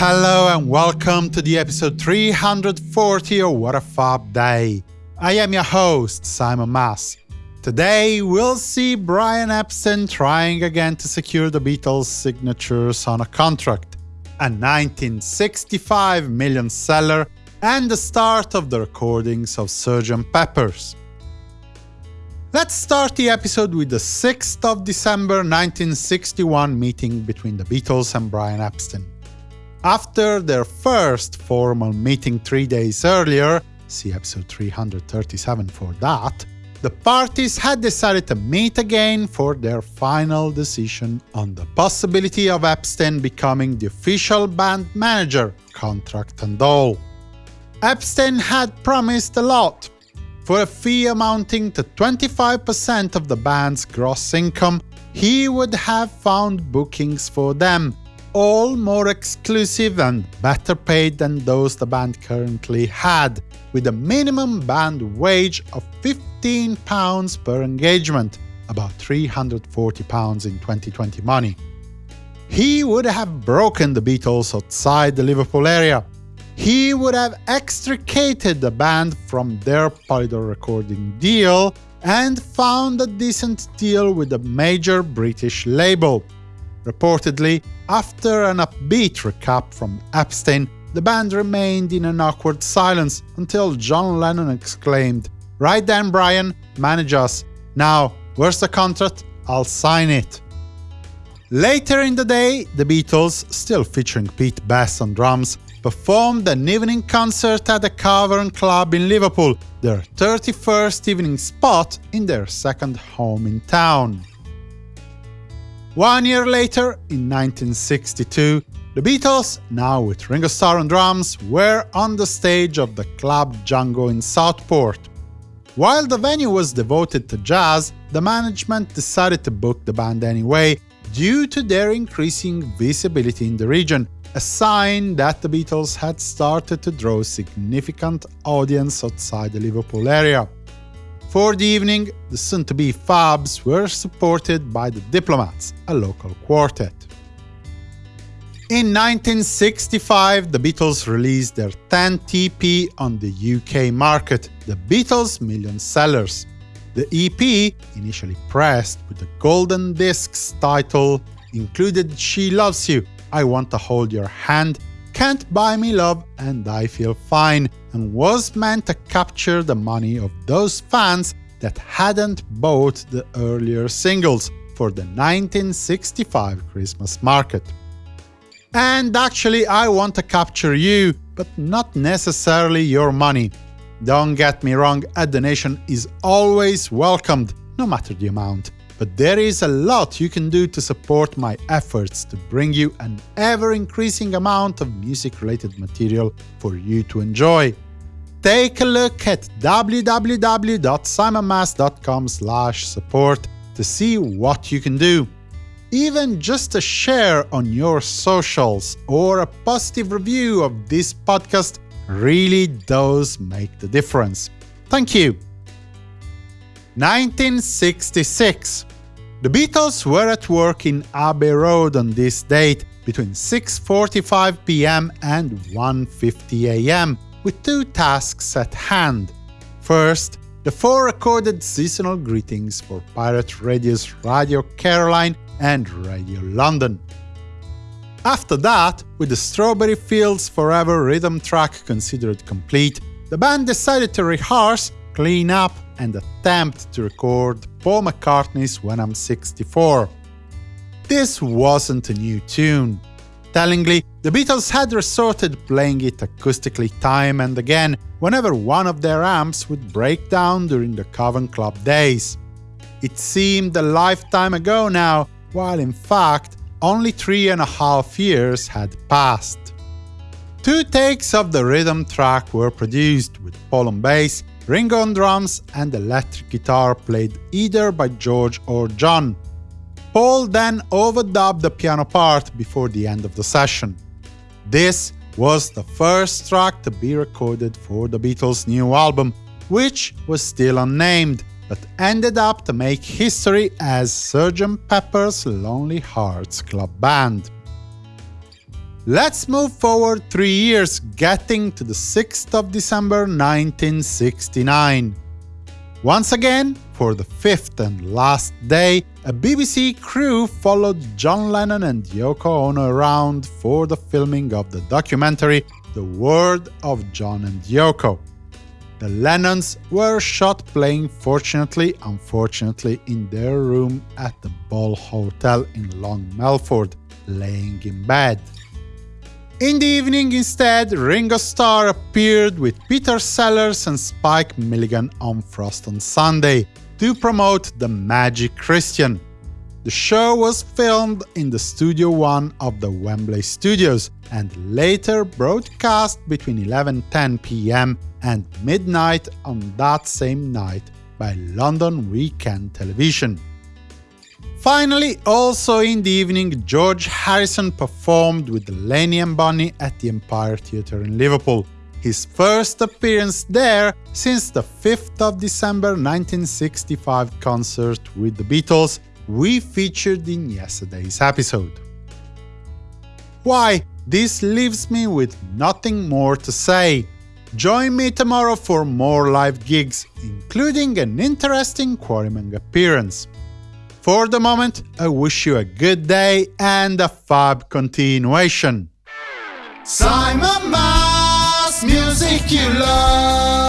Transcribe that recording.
Hello and welcome to the episode 340 of What a Fab Day. I am your host, Simon Mas. Today we'll see Brian Epstein trying again to secure the Beatles' signatures on a contract, a 1965 million seller, and the start of the recordings of Sgt. Pepper's. Let's start the episode with the 6th of December 1961 meeting between the Beatles and Brian Epstein. After their first formal meeting three days earlier, see episode 337 for that, the parties had decided to meet again for their final decision on the possibility of Epstein becoming the official band manager, contract and all. Epstein had promised a lot. For a fee amounting to 25% of the band's gross income, he would have found bookings for them, all more exclusive and better paid than those the band currently had, with a minimum band wage of £15 per engagement, about £340 in 2020 money. He would have broken the Beatles outside the Liverpool area. He would have extricated the band from their Polydor recording deal and found a decent deal with a major British label. Reportedly, after an upbeat recap from Epstein, the band remained in an awkward silence until John Lennon exclaimed, Right then, Brian, manage us. Now, where's the contract? I'll sign it. Later in the day, the Beatles, still featuring Pete Best on drums, performed an evening concert at the Cavern Club in Liverpool, their 31st evening spot in their second home in town. One year later, in 1962, the Beatles, now with Ringo Starr on drums, were on the stage of the Club Django in Southport. While the venue was devoted to jazz, the management decided to book the band anyway, due to their increasing visibility in the region, a sign that the Beatles had started to draw significant audience outside the Liverpool area. For the evening, the soon-to-be Fabs were supported by the Diplomats, a local quartet. In 1965, the Beatles released their 10th EP on the UK market, the Beatles Million Sellers. The EP, initially pressed with the Golden Discs title, included She Loves You, I Want to Hold Your Hand, Can't Buy Me Love and I Feel Fine, and was meant to capture the money of those fans that hadn't bought the earlier singles for the 1965 Christmas market. And actually, I want to capture you, but not necessarily your money. Don't get me wrong, a donation is always welcomed, no matter the amount. But there is a lot you can do to support my efforts to bring you an ever-increasing amount of music-related material for you to enjoy. Take a look at www.simonmas.com support to see what you can do. Even just a share on your socials or a positive review of this podcast really does make the difference. Thank you! 1966 the Beatles were at work in Abbey Road on this date between 6.45 pm and 1.50 am, with two tasks at hand. First, the four recorded seasonal greetings for Pirate Radio's Radio Caroline and Radio London. After that, with the Strawberry Fields Forever rhythm track considered complete, the band decided to rehearse, clean up and attempt to record Paul McCartney's When I'm 64. This wasn't a new tune. Tellingly, the Beatles had resorted playing it acoustically time and again whenever one of their amps would break down during the Cavern Club days. It seemed a lifetime ago now, while in fact only three and a half years had passed. Two takes of the rhythm track were produced, with Paul on bass Ringo on drums and electric guitar played either by George or John. Paul then overdubbed the piano part before the end of the session. This was the first track to be recorded for the Beatles' new album, which was still unnamed, but ended up to make history as Sgt. Pepper's Lonely Hearts Club Band. Let's move forward three years, getting to the 6th of December 1969. Once again, for the fifth and last day, a BBC crew followed John Lennon and Yoko Ono around for the filming of the documentary The World of John and Yoko. The Lennons were shot playing Fortunately, Unfortunately in their room at the Bull Hotel in Long Melford, laying in bed. In the evening, instead, Ringo Starr appeared with Peter Sellers and Spike Milligan on Frost on Sunday to promote The Magic Christian. The show was filmed in the Studio One of the Wembley Studios and later broadcast between 11.10 pm and midnight on that same night by London Weekend Television. Finally, also in the evening, George Harrison performed with Delaney and Bonnie at the Empire Theatre in Liverpool, his first appearance there since the 5th of December 1965 concert with the Beatles we featured in yesterday's episode. Why, this leaves me with nothing more to say. Join me tomorrow for more live gigs, including an interesting Quarrymen appearance. For the moment, I wish you a good day and a fab continuation. Simon Mas, music you love.